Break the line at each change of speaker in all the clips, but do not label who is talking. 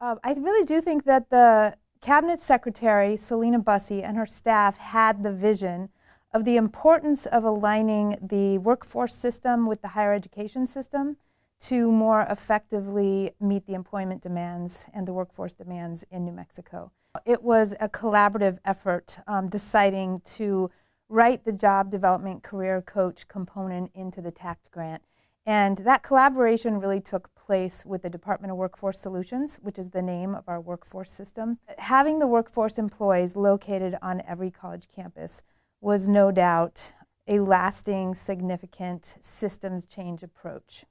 Uh, I really do think that the Cabinet Secretary, Celina Bussey, and her staff had the vision of the importance of aligning the workforce system with the higher education system to more effectively meet the employment demands and the workforce demands in New Mexico. It was a collaborative effort um, deciding to write the job development career coach component into the TAACCCT grant. And that collaboration really took place with the Department of Workforce Solutions, which is the name of our workforce system. Having the workforce employees located on every college campus was no doubt a lasting, significant systems change approach.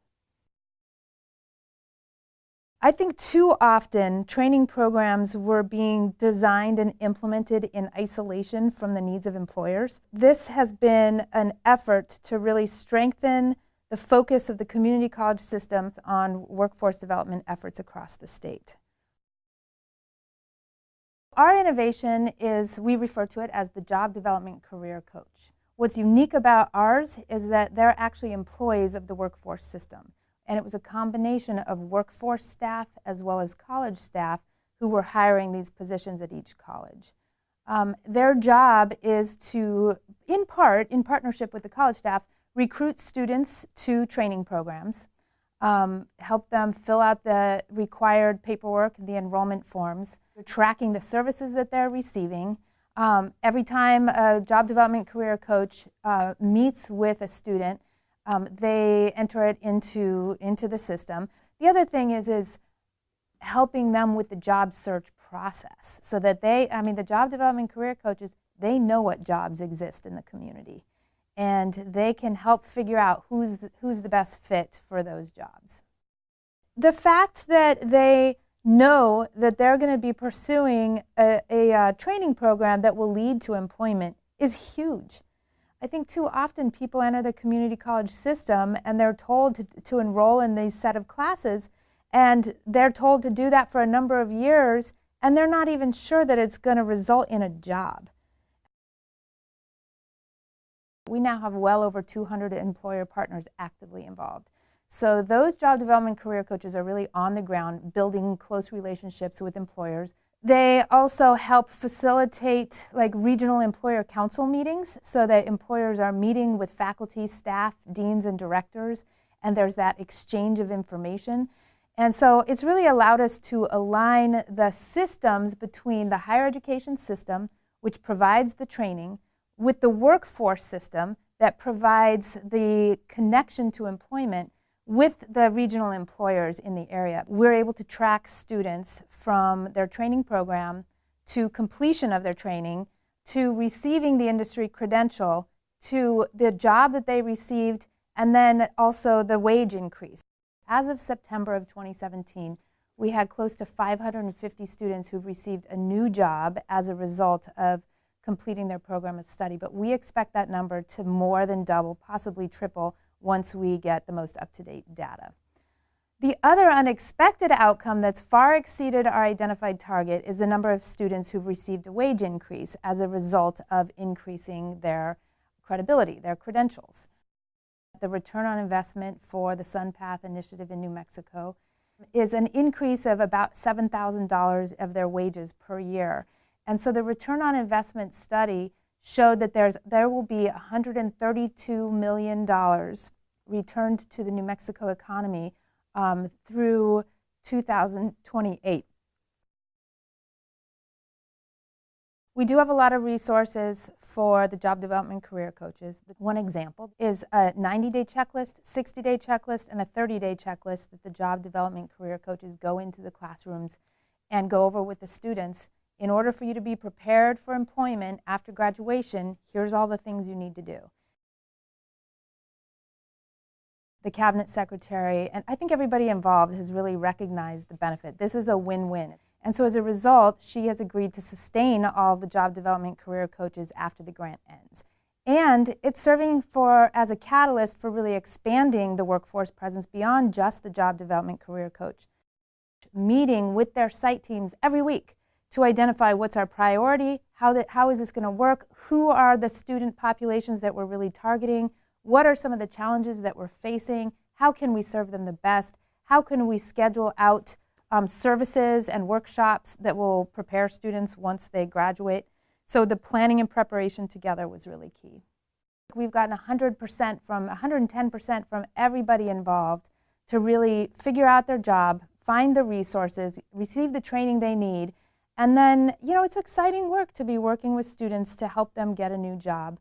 I think too often training programs were being designed and implemented in isolation from the needs of employers. This has been an effort to really strengthen the focus of the community college system on workforce development efforts across the state. Our innovation is, we refer to it as the Job Development Career Coach. What's unique about ours is that they're actually employees of the workforce system. And it was a combination of workforce staff as well as college staff who were hiring these positions at each college. Um, their job is to, in part, in partnership with the college staff, recruit students to training programs, um, help them fill out the required paperwork, the enrollment forms, tracking the services that they're receiving. Um, every time a job development career coach uh, meets with a student, um, they enter it into, into the system. The other thing is, is helping them with the job search process so that they, I mean, the job development career coaches, they know what jobs exist in the community and they can help figure out who's, who's the best fit for those jobs. The fact that they know that they're going to be pursuing a, a, a, uh, training program that will lead to employment is huge. I think too often people enter the community college system and they're told to, to enroll in these set of classes and they're told to do that for a number of years and they're not even sure that it's going to result in a job. We now have well over 200 employer partners actively involved. So those job development career coaches are really on the ground building close relationships with employers. They also help facilitate like regional employer council meetings so that employers are meeting with faculty, staff, deans, and directors, and there's that exchange of information. And so it's really allowed us to align the systems between the higher education system, which provides the training, with the workforce system that provides the connection to employment with the regional employers in the area. We're able to track students from their training program to completion of their training to receiving the industry credential to the job that they received and then also the wage increase. As of September of 2017, we had close to 550 students who've received a new job as a result of completing their program of study. But we expect that number to more than double, possibly triple, once we get the most up-to-date data. The other unexpected outcome that's far exceeded our identified target is the number of students who've received a wage increase as a result of increasing their credibility, their credentials. The return on investment for the SunPath initiative in New Mexico is an increase of about $7,000 of their wages per year. And so the return on investment study showed that there's, there will be $132 million returned to the New Mexico economy um, through 2028. We do have a lot of resources for the job development career coaches. One example is a 90-day checklist, 60-day checklist, and a 30-day checklist that the job development career coaches go into the classrooms and go over with the students in order for you to be prepared for employment after graduation, here's all the things you need to do. The cabinet secretary, and I think everybody involved has really recognized the benefit. This is a win-win. And so as a result, she has agreed to sustain all the job development career coaches after the grant ends. And it's serving for as a catalyst for really expanding the workforce presence beyond just the job development career coach. Meeting with their site teams every week to identify what's our priority, how, how is this going to work, who are the student populations that we're really targeting, what are some of the challenges that we're facing, how can we serve them the best, how can we schedule out um, services and workshops that will prepare students once they graduate. So the planning and preparation together was really key. We've gotten 100% from 110% from everybody involved to really figure out their job, find the resources, receive the training they need, and then, you know, it's exciting work to be working with students to help them get a new job.